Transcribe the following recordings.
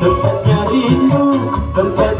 tempatnya rindu tempat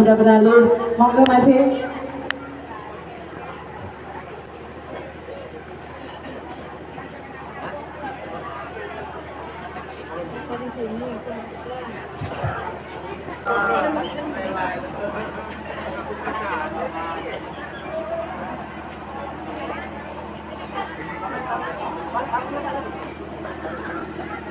sudah berlalu monggo masih Thank e. you.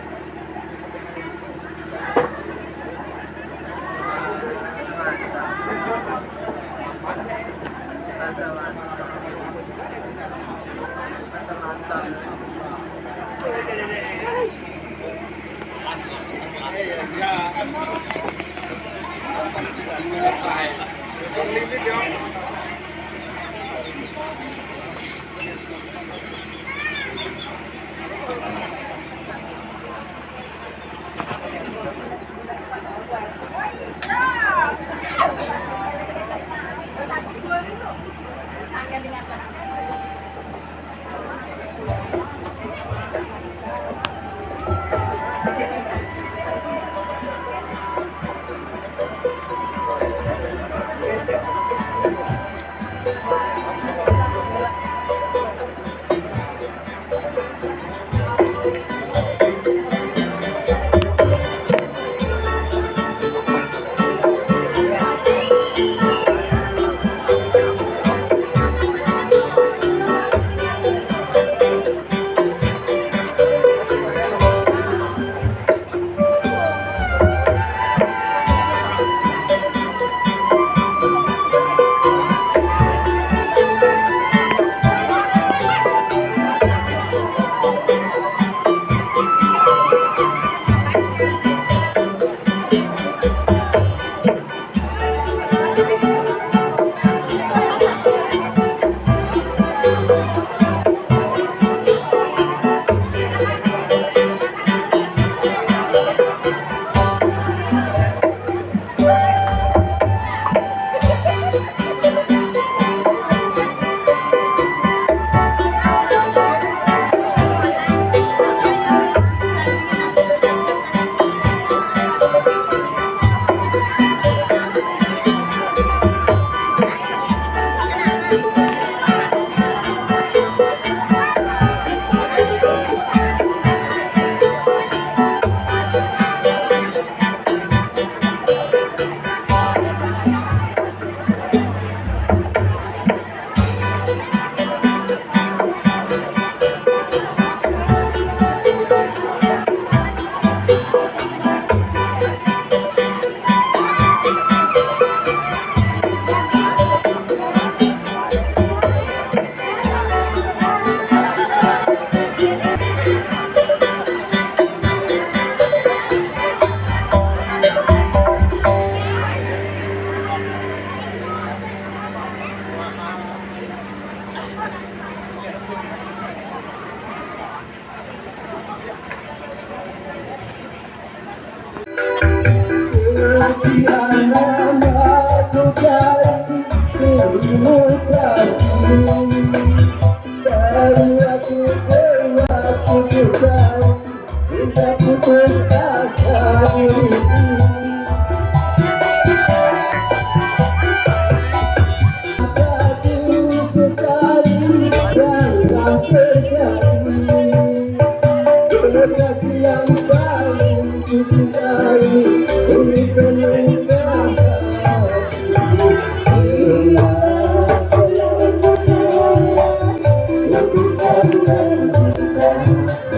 Thank you. Música